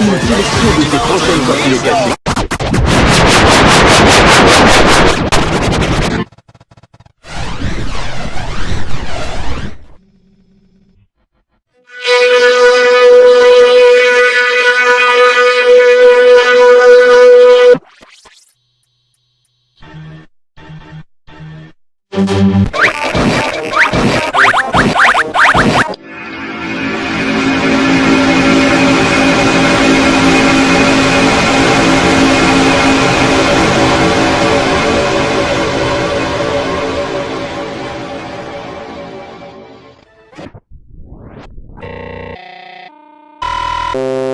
une sélection de ses prochaines sorties you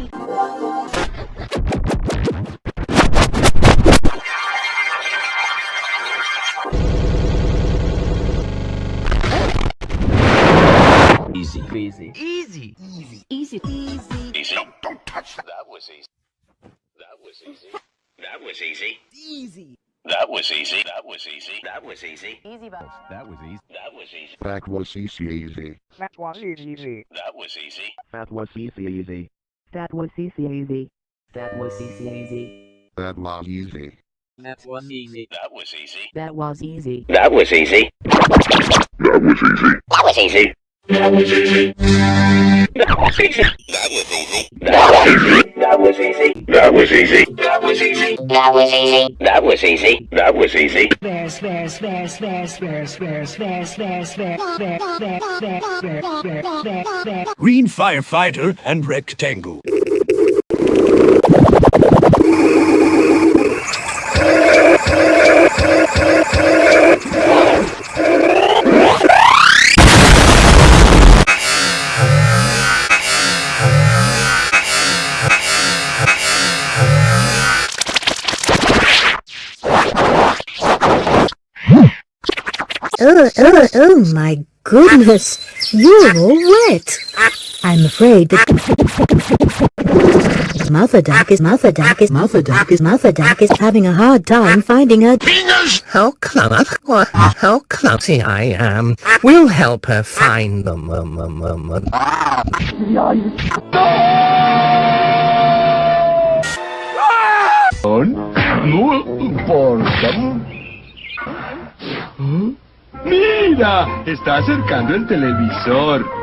Easy. Easy. Easy. Easy. Easy. Easy. Easy don't, don't touch that. That was easy. That was easy. That was easy. Easy. That was easy. That was easy. That was easy. Easy bus. That was easy. That was easy. That was easy easy. That was easy. That was easy. That was easy. Easy. That was easy. Easy. That was easy easy. That was easy. That was easy. That was easy. That was easy. That was easy. That was easy. That was easy. That was easy. That was easy. That was easy. That was easy. That was easy. That was easy. That was easy. That was easy. Green Firefighter and Rectangle. Oh, oh, oh my goodness! You're all wet! I'm afraid that Mother Duck is Mother Duck is Mother Duck is Mother Duck is having a hard time finding her fingers. How clever, how clumsy I am. We'll help her find them. Um, um, um, um. Está acercando el televisor.